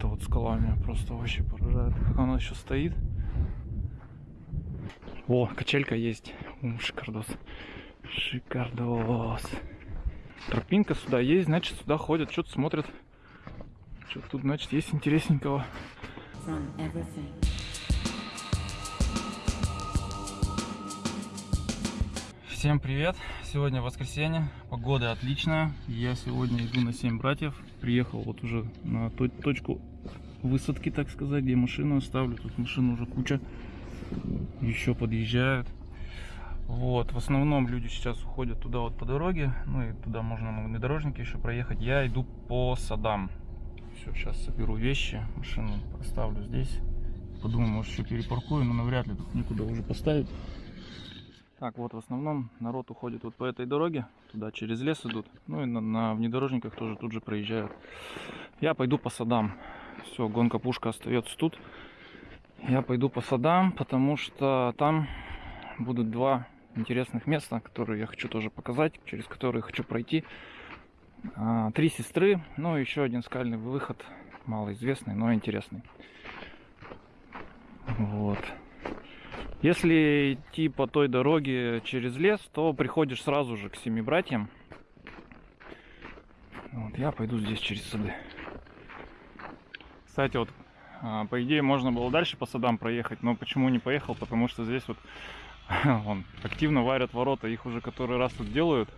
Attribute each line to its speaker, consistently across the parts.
Speaker 1: эта вот скала меня просто вообще поражает. Как она еще стоит. О, качелька есть. Шикардос. Шикардос. Тропинка сюда есть, значит сюда ходят, что-то смотрят. Что тут, значит, есть интересненького.
Speaker 2: from everything.
Speaker 1: Всем привет! Сегодня воскресенье, погода отличная. Я сегодня иду на 7 братьев. Приехал вот уже на то- точку высадки, так сказать, где машину оставлю. Тут машин уже куча. Еще подъезжают. Вот, в основном люди сейчас уходят туда вот по дороге. Ну и туда можно на внедорожнике еще проехать. Я иду по садам. Все, сейчас соберу вещи, машину оставлю здесь. Подумаю, может еще перепаркую, но навряд ли тут никуда уже поставить. Так, вот в основном народ уходит вот по этой дороге, туда через лес идут, ну и на, на внедорожниках тоже тут же проезжают. Я пойду по садам. Все, гонка пушка остается тут. Я пойду по садам, потому что там будут два интересных места, которые я хочу тоже показать, через которые хочу пройти. А, Три сестры, ну и еще один скальный выход, малоизвестный, но интересный. Вот. Если идти по той дороге через лес, то приходишь сразу же к семи братьям. Вот, я пойду здесь через сады. Кстати, вот, а, по идее, можно было дальше по садам проехать, но почему не поехал? Потому что здесь вот вон, активно варят ворота, их уже который раз тут делают.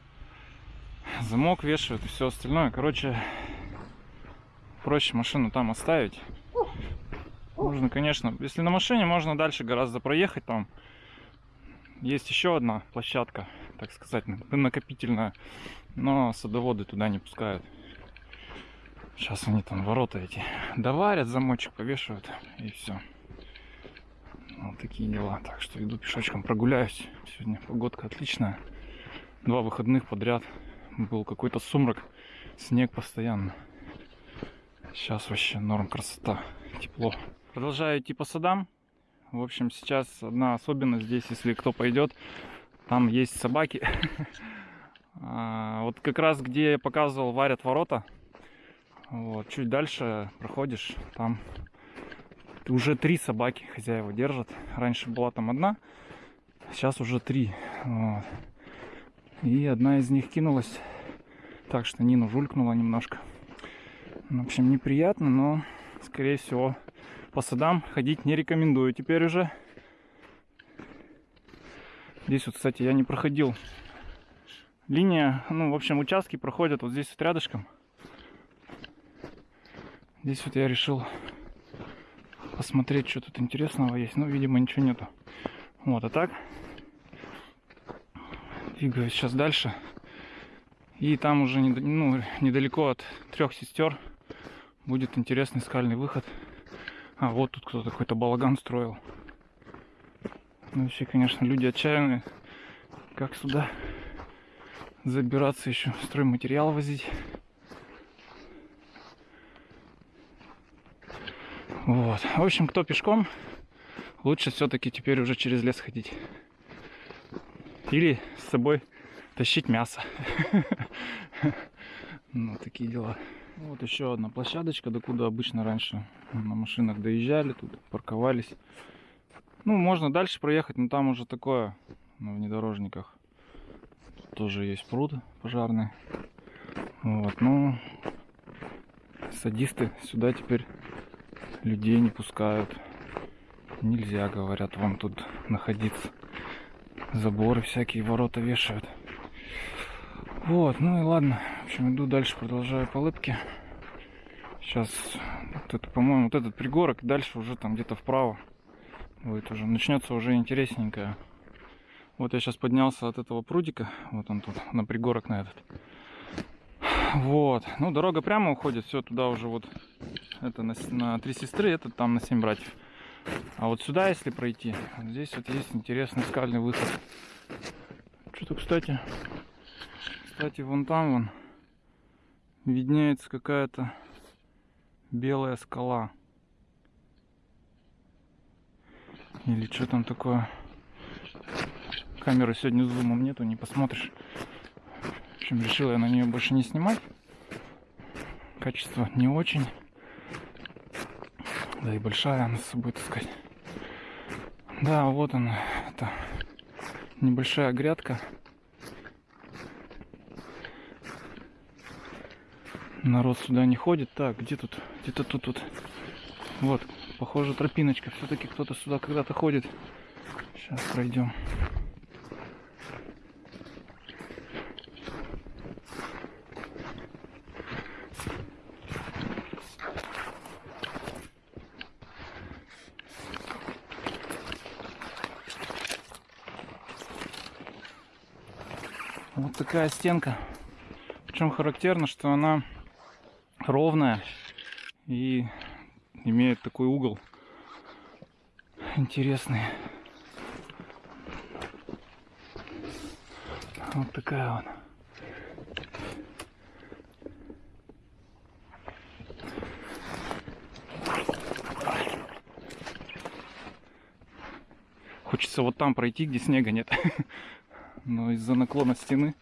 Speaker 1: Замок вешают и все остальное. Короче, проще машину там оставить. Можно, конечно, если на машине, можно дальше гораздо проехать там. Есть еще одна площадка, так сказать, накопительная, но садоводы туда не пускают. Сейчас они там ворота эти доварят, замочек повешивают и все. Вот такие дела. Так что иду пешочком прогуляюсь. Сегодня погодка отличная. Два выходных подряд. Был какой-то сумрак, снег постоянно. Сейчас вообще норм, красота, тепло. Продолжаю идти по садам. В общем, сейчас одна особенность здесь, если кто пойдет, там есть собаки. А, Вот как раз где я показывал, варят ворота. Вот, чуть дальше проходишь, там уже три собаки хозяева держат. Раньше была там одна, сейчас уже три. Вот. И одна из них кинулась, так что Нину жулькнула немножко. В общем, неприятно, но, скорее всего, по садам ходить не рекомендую теперь уже. Здесь вот, кстати, я не проходил. Линия, ну, в общем, участки проходят вот здесь вот рядышком. Здесь вот я решил посмотреть, что тут интересного есть. Ну, видимо, ничего нету. Вот, а так двигаюсь сейчас дальше. И там уже ну, недалеко от трех сестер будет интересный скальный выход. А вот тут кто-то какой-то балаган строил. Ну, вообще, конечно, люди отчаянные. Как сюда забираться еще, стройматериал возить. Вот. В общем, кто пешком, лучше все-таки теперь уже через лес ходить. Или с собой тащить мясо. Ну, такие дела. Вот еще одна площадочка, до куда обычно раньше на машинах доезжали, тут парковались. Ну, можно дальше проехать, но там уже такое на внедорожниках. Тут тоже есть пруд пожарный. Вот, ну, садисты сюда теперь людей не пускают. Нельзя, говорят, вам тут находиться. Заборы всякие, ворота вешают. Вот, ну и ладно. В общем, иду дальше, продолжаю по лыпке. Сейчас, вот это, по-моему, вот этот пригорок, дальше уже там где-то вправо. Будет уже, начнется уже интересненькое. Вот я сейчас поднялся от этого прудика, вот он тут, на пригорок на этот. Вот, ну дорога прямо уходит, все туда уже вот, это на, на три сестры, этот там на семь братьев. А вот сюда, если пройти, вот здесь вот есть интересный скальный выход. Что-то, кстати, кстати, вон там вон виднеется какая-то белая скала. Или что там такое? Камеры сегодня зумом нету, не посмотришь. В общем, решил я на нее больше не снимать. Качество не очень. Да и большая она с собой таскать. Да, вот она, это небольшая грядка. Народ сюда не ходит. Так, где тут? Где-то тут, тут. Вот, похоже, тропиночка. Все-таки кто-то сюда когда-то ходит. Сейчас пройдем. Вот такая стенка. Причем характерно, что она ровная и имеет такой угол интересный. Вот такая вот. Хочется вот там пройти, где снега нет. Но из-за наклона стены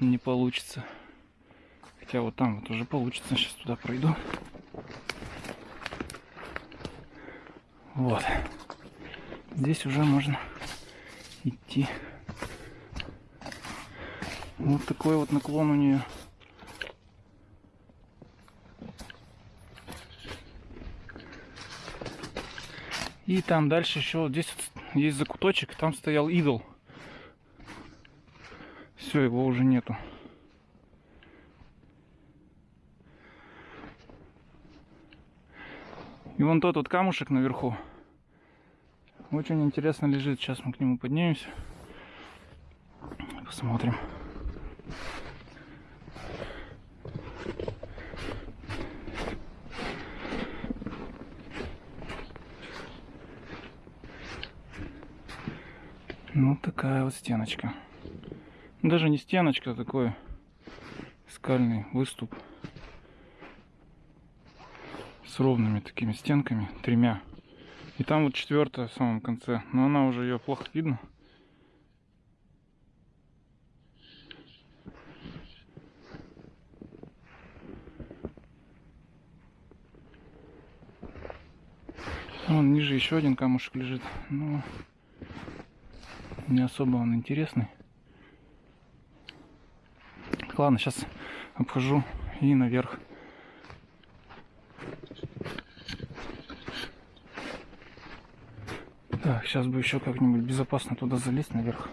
Speaker 1: не получится. Хотя вот там вот уже получится. Сейчас туда пройду. Вот. Здесь уже можно идти. Вот такой вот наклон у нее. И там дальше еще вот здесь вот есть закуточек, там стоял идол. Все, его уже нету. Вон тот вот камушек наверху. Очень интересно лежит. Сейчас мы к нему поднимемся. Посмотрим. Ну, такая вот стеночка. Даже не стеночка, а такой скальный выступ с ровными такими стенками, тремя. И там вот четвертая в самом конце, но она уже ее плохо видно. Вон ниже еще один камушек лежит, но не особо он интересный. Ладно, сейчас обхожу и наверх. Так, сейчас бы еще как-нибудь безопасно туда залезть наверх.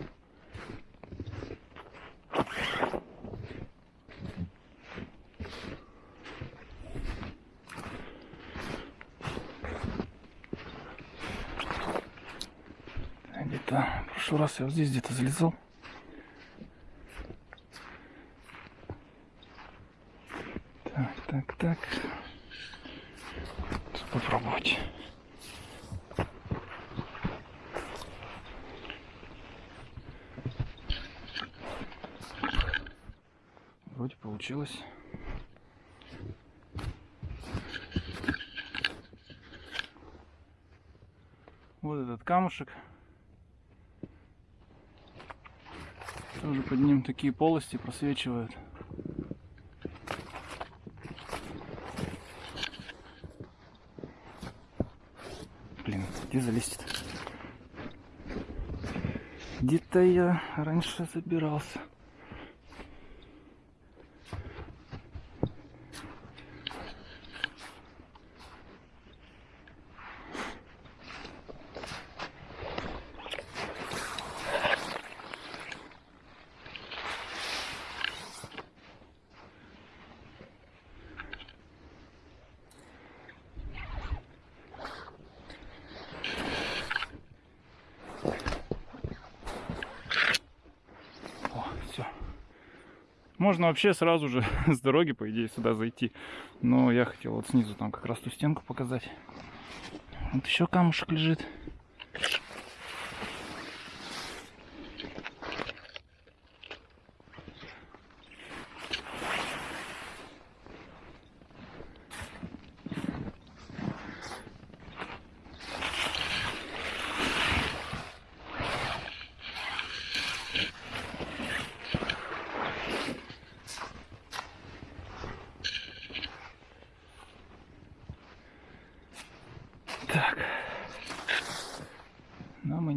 Speaker 1: Где-то в прошлый раз я вот здесь где-то залезал. Так, так, так. Тут попробовать. Вроде получилось. Вот этот камушек. Тоже под ним такие полости просвечивают. Блин, где залезть-то? Где-то я раньше забирался. О, все. Можно вообще сразу же с дороги, по идее, сюда зайти. Но я хотел вот снизу там как раз ту стенку показать. Вот еще камушек лежит.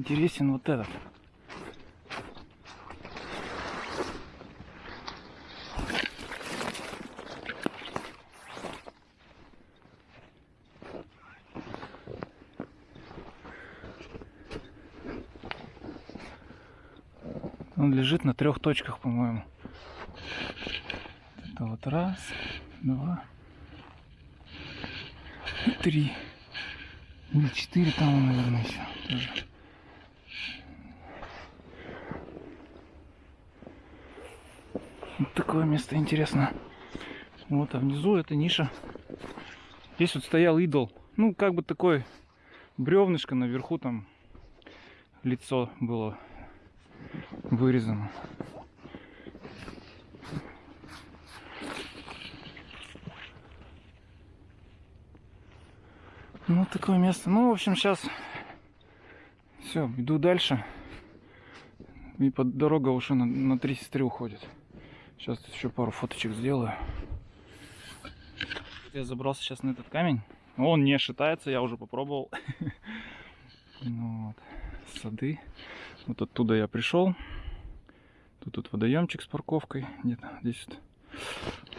Speaker 1: Интересен вот этот. Он лежит на трех точках, по-моему. Это вот раз, два три. Или четыре там, наверное, еще тоже. Вот такое место интересно. Вот, а внизу это ниша. Здесь вот стоял идол. Ну, как бы такой бревнышко наверху там лицо было вырезано. Ну, такое место. Ну, в общем, сейчас все, иду дальше. И под дорога уже на, на 3 сестры уходит. Сейчас еще пару фоточек сделаю. Я забрался сейчас на этот камень. Он не шатается, я уже попробовал. Ну вот. Сады. Вот оттуда я пришел. Тут тут водоемчик с парковкой. Где-то здесь вот.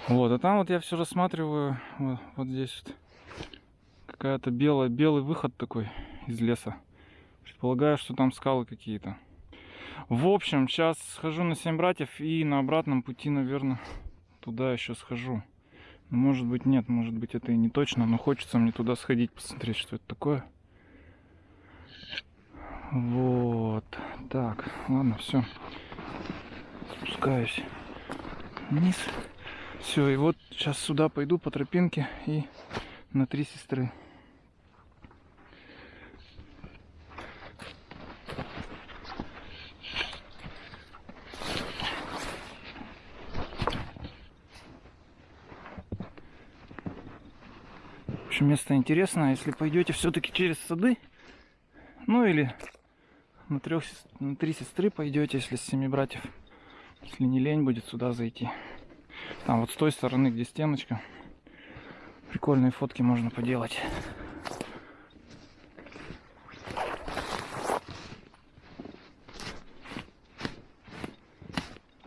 Speaker 1: Вот, а там вот я все рассматриваю. Вот, вот здесь вот. Какая-то белая, белый выход такой из леса. Предполагаю, что там скалы какие-то. В общем, сейчас схожу на семь братьев и на обратном пути, наверное, туда еще схожу. Ну, может быть нет, может быть это и не точно, но хочется мне туда сходить, посмотреть, что это такое. Вот. Так, ладно, все. Спускаюсь вниз. Все, и вот сейчас сюда пойду по тропинке и на три сестры. Место интересное. Если пойдете все-таки через сады, ну или на, трех, на три сестры пойдете, если с семи братьев. Если не лень будет сюда зайти. Там вот с той стороны, где стеночка. Прикольные фотки можно поделать.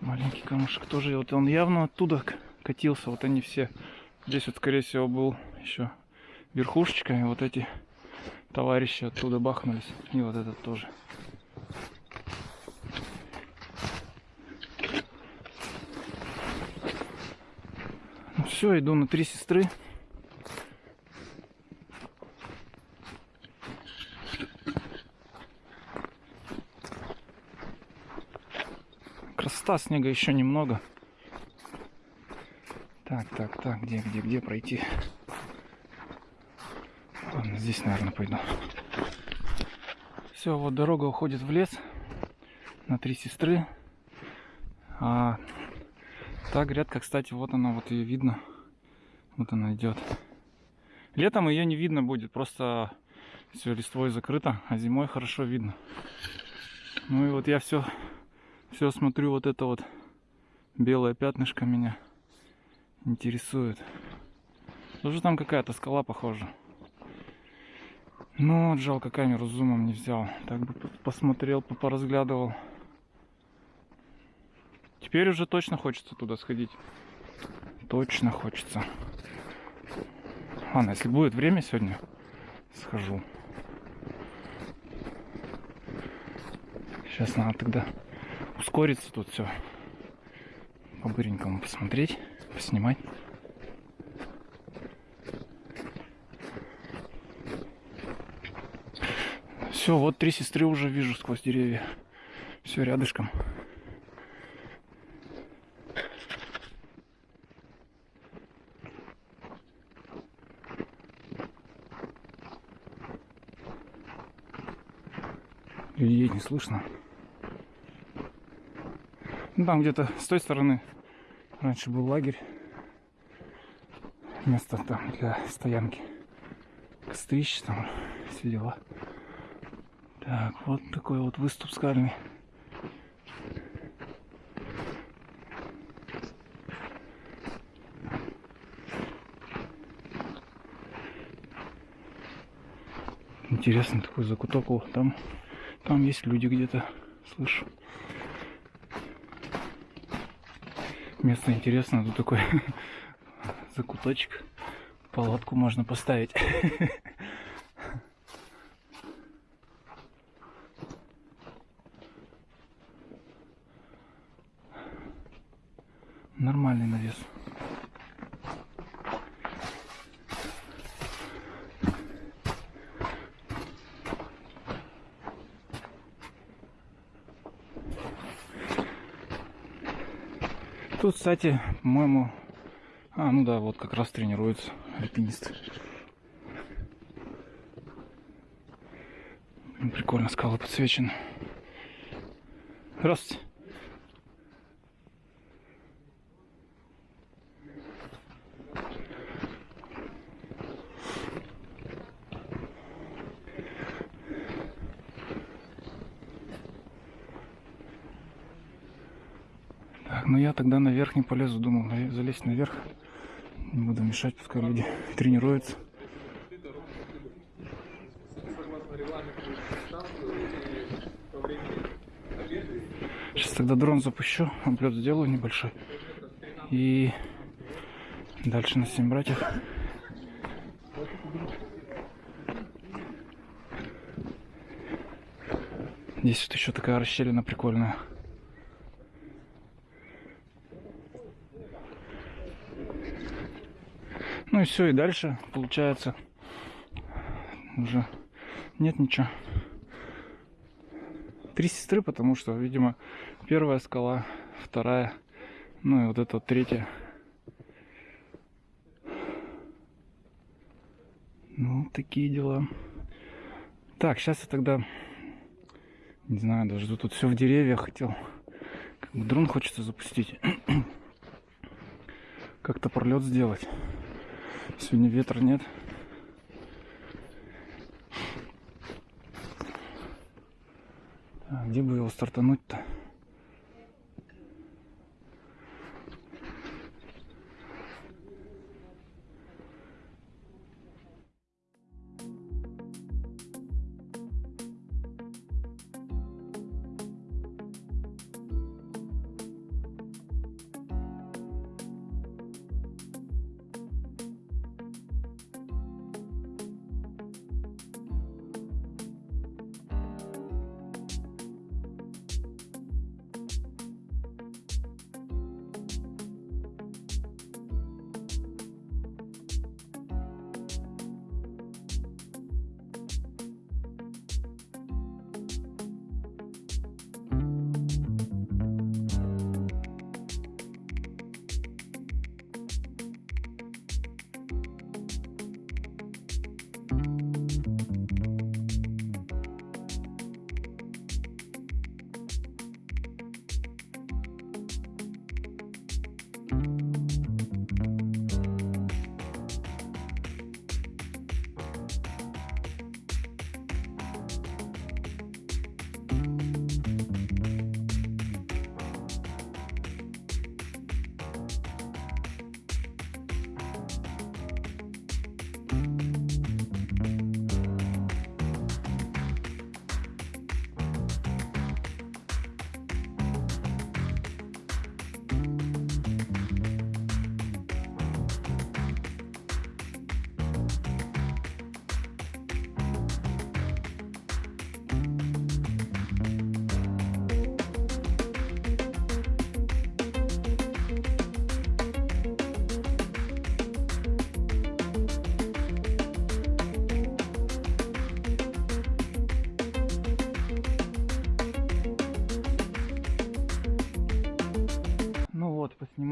Speaker 1: Маленький камушек тоже. Вот он явно оттуда катился. Вот они все. Здесь вот, скорее всего, был еще верхушечка. И вот эти товарищи оттуда бахнулись. И вот этот тоже. Ну все, иду на три сестры. Красота снега еще немного. Так, так, так, где, где, где пройти? Здесь, наверное, пойду. Все, вот дорога уходит в лес на три сестры. А та грядка, кстати, вот она, вот ее видно. Вот она идет. Летом ее не видно будет, просто все листвой закрыто, а зимой хорошо видно. Ну и вот я все, все смотрю, вот это вот белое пятнышко меня интересует. Тоже там какая-то скала похожа. Ну, вот жалко камеру с зумом не взял. Так бы посмотрел, поразглядывал. Теперь уже точно хочется туда сходить. Точно хочется. Ладно, если будет время сегодня, схожу. Сейчас надо тогда ускориться тут все. По-быренькому посмотреть, поснимать. Все, вот три сестры уже вижу сквозь деревья. Все рядышком. Людей не слышно. Ну, там где-то с той стороны раньше был лагерь. Место там для стоянки. Кострищ там, все дела. Так, вот такой вот выступ скальный. Интересный такой закуток. О, там, там есть люди где-то. Слышу. Место интересное. Тут такой закуточек. Палатку можно поставить. Нормальный навес. Тут, кстати, по-моему... А, ну да, вот как раз тренируются альпинисты. Блин, Прикольно, скалы подсвечены. Здравствуйте. Так, ну я тогда наверх не полезу, думал залезть наверх. Не буду мешать, пускай люди тренируются. Сейчас тогда дрон запущу, облет сделаю небольшой. И дальше на 7 братьев. Здесь вот еще такая расщелина прикольная. Ну и все, и дальше получается уже нет ничего. Три сестры, потому что, видимо, первая скала, вторая, ну и вот эта вот третья. Ну, такие дела. Так, сейчас я тогда, не знаю, даже тут все в деревьях хотел. Как бы дрон хочется запустить. Как-то пролет сделать. Сегодня ветра нет. Так, где бы его стартануть-то?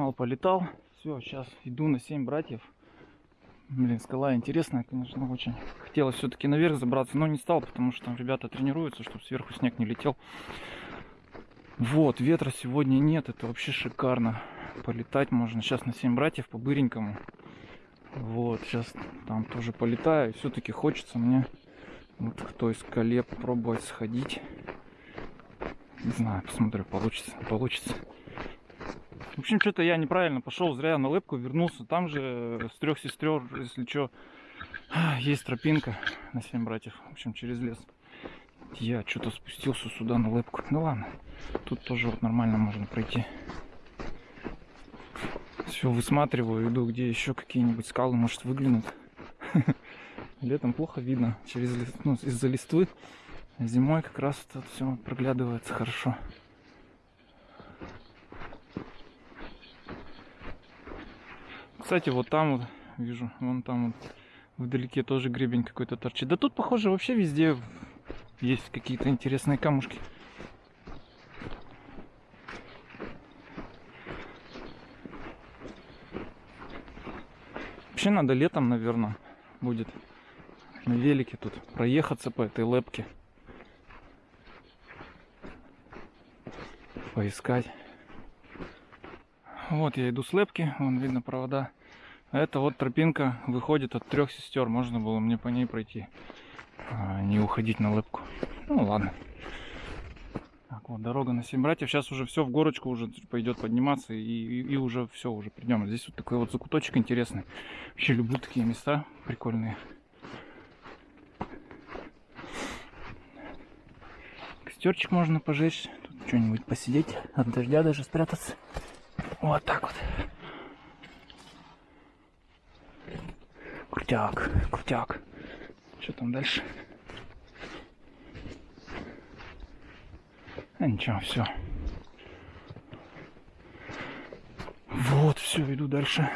Speaker 1: Поснимал, полетал. Все, сейчас иду на 7 братьев. Блин, скала интересная, конечно, очень. Хотелось все-таки наверх забраться, но не стал, потому что там ребята тренируются, чтобы сверху снег не летел. Вот, ветра сегодня нет, это вообще шикарно. Полетать можно. Сейчас на 7 братьев по быренькому. Вот, сейчас там тоже полетаю. Все-таки хочется мне вот к той скале попробовать сходить. Не знаю, посмотрю, получится, получится. В общем, что-то я неправильно пошел, зря на лыбку вернулся. Там же с трех сестер, если что, есть тропинка. на семь братьев. В общем, через лес. Я что-то спустился сюда на лэпку. Ну ладно. Тут тоже вот нормально можно пройти. Все, высматриваю, иду, где еще какие-нибудь скалы, может, выглянут. Летом плохо видно через ну, из-за листвы. Зимой как раз тут все проглядывается хорошо. Кстати, вот там вот вижу, вон там вот вдалеке тоже гребень какой-то торчит. Да тут, похоже, вообще везде есть какие-то интересные камушки. Вообще надо летом, наверное, будет на велике тут проехаться по этой лепке. Поискать. Вот я иду с лепки, вон видно провода. Это вот тропинка выходит от трех сестер. Можно было мне по ней пройти, а не уходить на лепку. Ну ладно. Так, вот дорога на семь братьев. Сейчас уже все в горочку уже пойдет подниматься и, и, и уже все, уже придем. Здесь вот такой вот закуточек интересный. Вообще люблю такие места прикольные. Костерчик можно пожечь. Тут что-нибудь посидеть, от дождя даже спрятаться. Вот так вот. Крутяк, крутяк. Что там дальше? А ничего, все. Вот, все, иду дальше.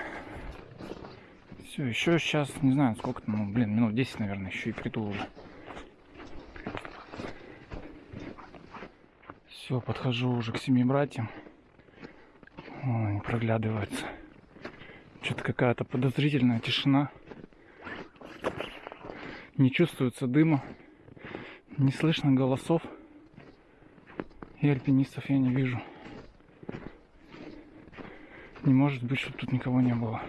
Speaker 1: Все, еще сейчас, не знаю, сколько там, ну, блин, минут 10, наверное, еще и приду уже. Все, подхожу уже к семи братьям. О, они проглядываются. Что-то какая-то подозрительная тишина. Не чувствуется дыма. Не слышно голосов. И альпинистов я не вижу. Не может быть, чтобы тут никого не было.